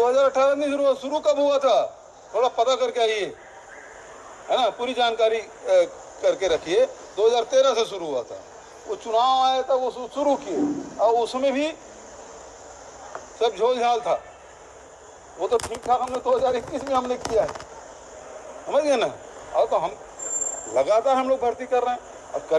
2018 में शुरू शुरू कब हुआ था? थोड़ा पता करके आइए। है ना? पूरी जानकारी करके रखिए। 2013 से शुरू हुआ था। वो चुनाव आया था, वो शुरू किए। और उसमें भी सब झोलझाल था। वो तो ठीक ठाक हमने 2021 में हमने किया है। समझ गए ना? और तो हम लगातार हम लोग भर्ती कर रहे हैं। और करें